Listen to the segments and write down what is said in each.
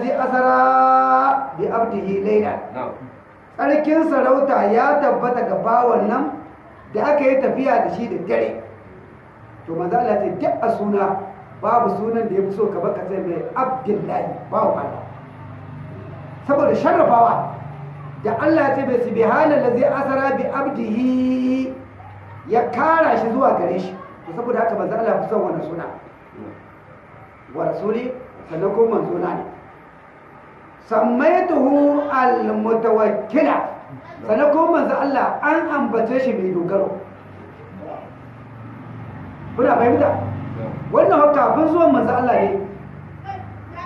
allazi asara bi abdihi laylan. Tsarkin sarauta ya tabbata ga bawan nan da aka yi tafiya da shi da dare. To manzo Allah ce duk a suna babu sunan da ya fi so ka baka sai mai abdullahi bawan Allah. Saboda sharrafawa da Allah ya ce bai subhanallazi asara bi abdihi ya kara shi zuwa gare shi. To saboda haka manzo Allah fi son wannan suna. Wa rasuli sannan ko manzo na ne. Sammaituhu al-mutawakkila sannan ko manzo Allah an ambace shi mai dogaro kuna fahimta wannan haka kafin zuwan manzo Allah ne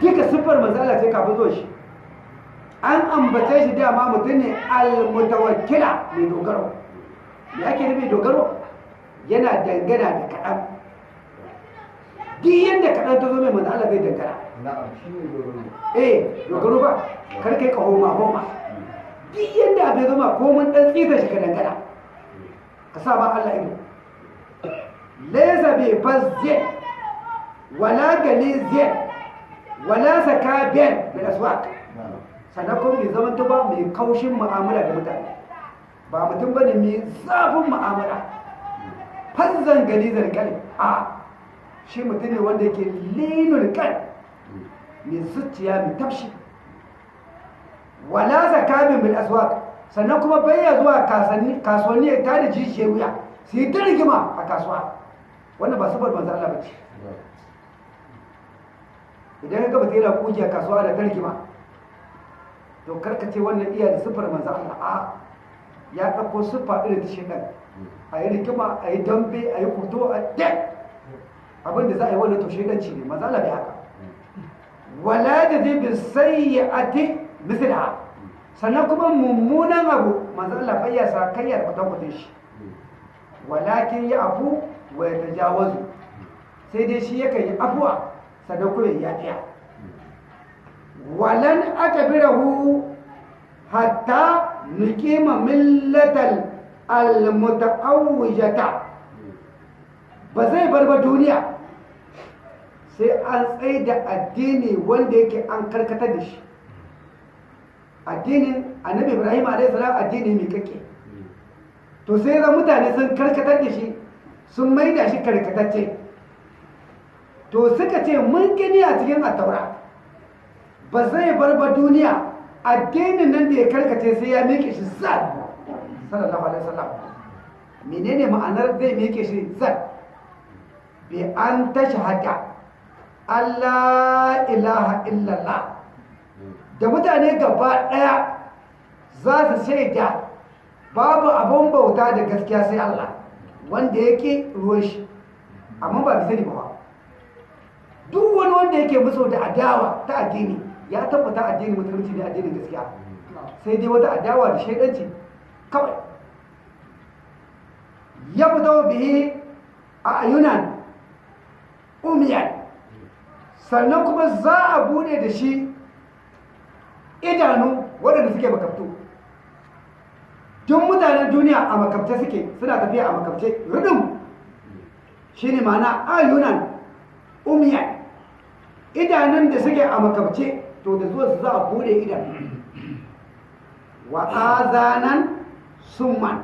duka siffar manzo Allah ce kafin zuwan shi an ambace shi dama mutum ne al-mutawakkila mai dogaro me ake nufi dogaro yana dangana da kaɗan duk yadda kaɗan ta zo mai manzo Allah zai ne dogaro eh dogaro ba. Kar kai ka homa homa duk yadda abin zama ko mun dan tsita shi ka dangana ka sa ba Allah ido. Laysa bi fazzi wala galizin wala sakabin bil aswaq. Sannan kuma mai zaman ta ba mai kaushin mu'amala da mutane. Ba mutum ba ne mai zafin mu'amala. Fazzan galizar kalin a shi mutum ne wanda ke linul kan mai zuciya mai tafshi. Wala zakamin bil aswaq sannan kuma bayya zuwa kasuwanni ya tada jijiyar wuya su yi ta rigima a kasuwa. Wannan ba sabar manzo Allah bace. Idan ka gaba yana kuji a kasuwa da ta rigima to kar ka ce wannan iya da siffar manzo Allah. A ya ɗauko siffa irin ta a yi rigima a yi dambe a yi kuto a dek abin da za a yi wannan to shekanci ne manzo Allah bai haka. Wala da bi sayyi'ati misliha sannan kuma mummunan abu manzo Allah bai ya sa kayyar kwatankwatan shi. Walakin ya afu wa ya tajawazu sai dai shi yakan yi afuwa sannan kuma ya yafiya. Walan akbirahu hatta nuqima millatal almutaawwijata. Ba zai bar ba duniya. Sai an tsaye da addini wanda yake an karkatar da shi. Addinin annabi ibrahim a.s. addini mai kake. To sai zan mutane sun karkatar da shi sun maida shi karkatacce. To suka ce mun gani a cikin attaura ba zai bar ba duniya addinin nan da ya karkace sai ya miƙe shi zan. Sallallahu alaihi wasallam. Menene ma'anar zai miƙe shi zan? Bi an ta shahada Allah ilaha illallah. Da mutane gaba ɗaya za su shaida babu abin bauta da gaskiya sai Allah wanda yake ruwan shi. Amma ba bisa ne ba duk wani wanda yake musu da adawa ta addini ya tabbata addini musulunci ne addinin gaskiya. Sai dai wata adawa da shaidanci kawai. Ya fito bihi a ayunan umiyan sannan kuma za a buɗe da shi idanu waɗanda suke makabtu. Duk mutanen duniya a makabce suke suna tafiya a makabce rudin shi ne mana ayunan umiyan idanun da suke a makabce to da zuwa su za a buɗe idan wa summan.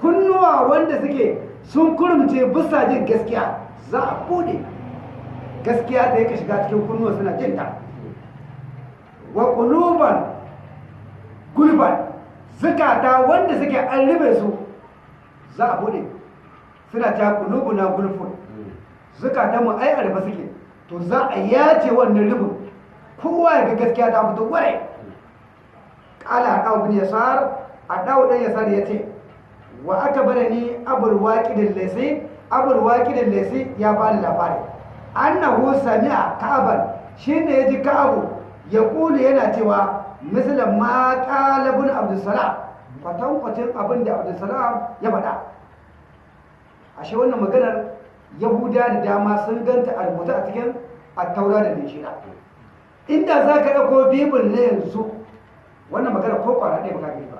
Kunnuwa wanda suke sun kurumce bisa jin gaskiya za a buɗe. Gaskiya ta yi ka shiga cikin kunnuwa suna jin ta wa kuluban gulban zukata wanda suke an ribe su za a buɗe suna ta kulubuna gulfun. Zukata mu ai arba suke. To za a ya ce wannan ribin kowa ya ga gaskiya ta fito ware. Kala a ɗau bin yasar a ɗau ɗan yasar ya ce wa aka ba da ni abul waƙidin lesi abul waƙidin lesi ya bani labari. Annahu sami'a ka'aban shine ya ji ka'abu ya kulu yana cewa misalin ma ƙalabun abdulsalam kwatankwacin abin da abdulsalam ya faɗa. Ashe wannan maganar yahuda da dama sun ganta a rubuta a cikin attaura da linjila inda za ka ɗauko bibin na yanzu wannan magana ko kwara ɗaya baka gani ba.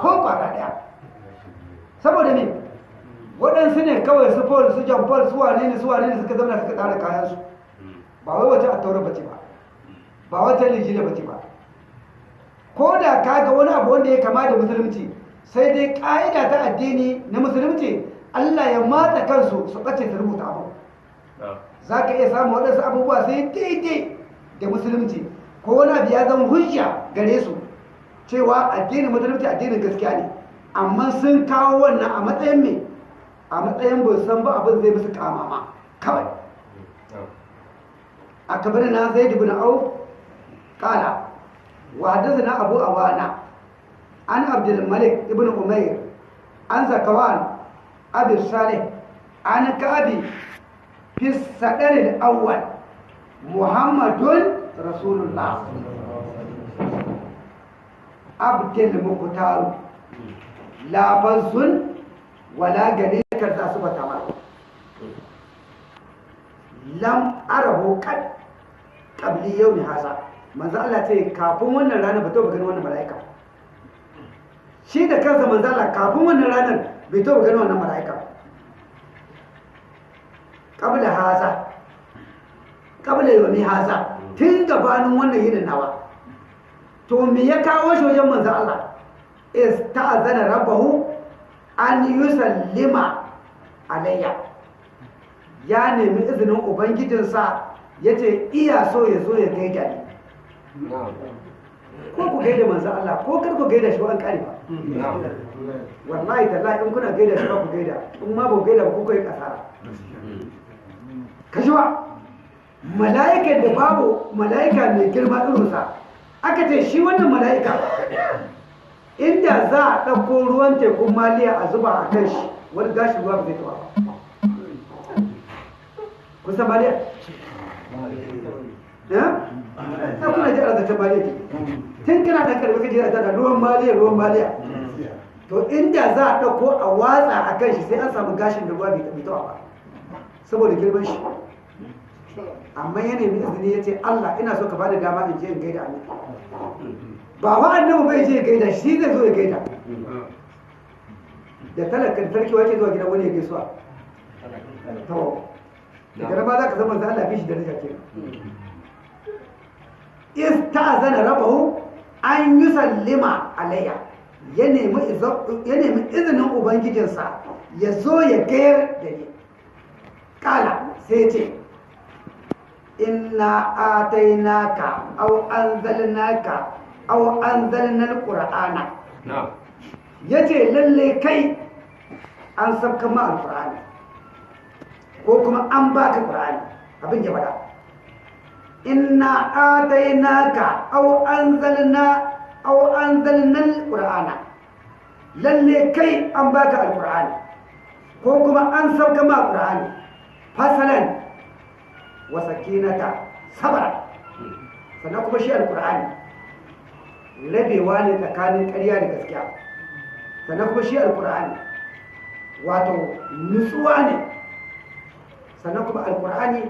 Ko kwara ɗaya. Saboda ne waɗansu ne kawai su paul su jan paul su wane ne su wane ne suka zama suka tsara kayansu. Ba wai wata attaura bace ba. Ba wata lijila ba ce ba. Ko da ka ga wani abu wanda ya kama da musulunci sai dai ƙa'ida ta addini na musulunci Allah ya matsa kansu su ɓace su rubuta abu. Za ka iya samun waɗansu abubuwa sai daidai da musulunci ko wani abu ya zama hujja gare su cewa addinin musulunci addinin gaskiya ne. Amma sun kawo wannan a matsayin me? A matsayin bai san ba abin zai musu kamama kawai a kabar na zai dubu na au kala wa na abu awana an abdul malik ibn umair an zakawan abin salih an kabi fi sadarin awwal muhammadun rasulullah abdul mukutaru labansun wala gane karta su bata ma. Lam arahu kad qabli yawmi hasa manzo Allah ce kafin wannan rana ba to ba gani wannan malaika shi da kansa manzo Allah kafin wannan ranar bai to ba gani wannan malaika qabla hasa qabla yawmi hasa tun gabanin wannan yinin nawa. To me ya kawo shi wajen manzo Allah? Ista'zana rabbahu an yusallima alayya ya. Nemi izinin ubangijinsa ya ce iya so ya zo ya gaida ni. Ko ku gaida manzo Allah ko kar ku gaida shi an kare ba. Wallahi tallahi in kuna gaida shi ba ku gaida. In ma ba ku gaida ba ku kai kasara. Kashiwa mala'ikan da babu mala'ika mai girma irinsa aka ce shi wannan mala'ika inda za a ɗauko ruwan tekun maliya a zuba a kan shi wani gashin ruwa ba zai tawa ba kusa maliya? ya? ta kuna ji arzata maliya tun kana ɗan ƙarfi kaji a tana ruwan maliya ruwan maliya to inda za a ɗauko a watsa a kan shi sai an samu gashin da ruwa bai tawa ba saboda girman shi. Amma ya nemi izini ya ce Allah ina so ka ba da dama in je in gaida annabi. Ba wa annabi bai je gaida shi zai zo ya gaida. Da talakan sarki wace zuwa gidan wani ya gaisuwa? To daga nan ba za ka zama za Allah fi shi da rija kenan ista'zana rabahu an yusallima alayya. Ya nemi ya nemi izinin ubangijinsa ya zo ya gayar da ni. Kala sai ya ce inna atainaka aw anzalnaka aw anzalna alqur'ana. Yace lalle kai an sabka ma alqur'ani. Ko kuma an baka qur'ani. Abin ya ba da inna atainaka aw anzalna aw anzalna alqur'ana. Lalle kai an baka alqur'ani. Ko kuma an sabka ma alqur'ani fasalan wa sakinata sabara sannan kuma shi alqur'ani. Rabewa ne tsakanin ƙarya da gaskiya. Sannan kuma shi alkur'ani wato nutsuwa ne. Sannan kuma alkur'ani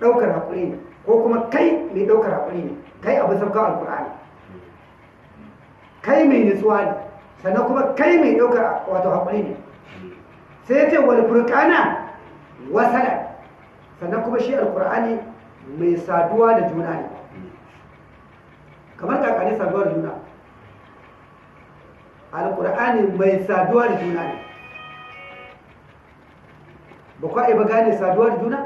ɗaukar haƙuri ne ko kuma kai mai ɗaukar haƙuri ne kai abin sauka alkur'ani kai mai nutsuwa ne sannan kuma kai mai ɗaukar wato haƙuri ne. Sai ya ce wani furkana wasala. Sannan kuma shi alkur'ani mai saduwa da juna ne. Kamar kakane saduwa da juna. Alkur'ani mai saduwa da juna ne. Ba kwa ba gane saduwa da juna?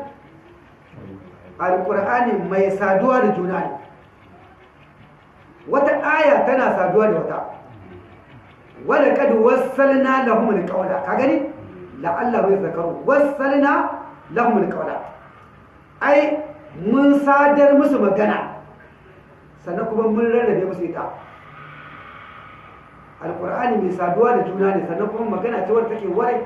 Alkur'ani mai saduwa da juna ne. Wata aya tana saduwa da wata. Wadda kadu wasalna lahumul qawla ka gani? La'alla bai zakaru. Wasalna lahumul qawla ai mun sadar musu magana. Sannan kuma mun rarrabe musu ita. Alkur'ani mai saduwa da juna ne. Sannan kuma magana ce wadda take warai.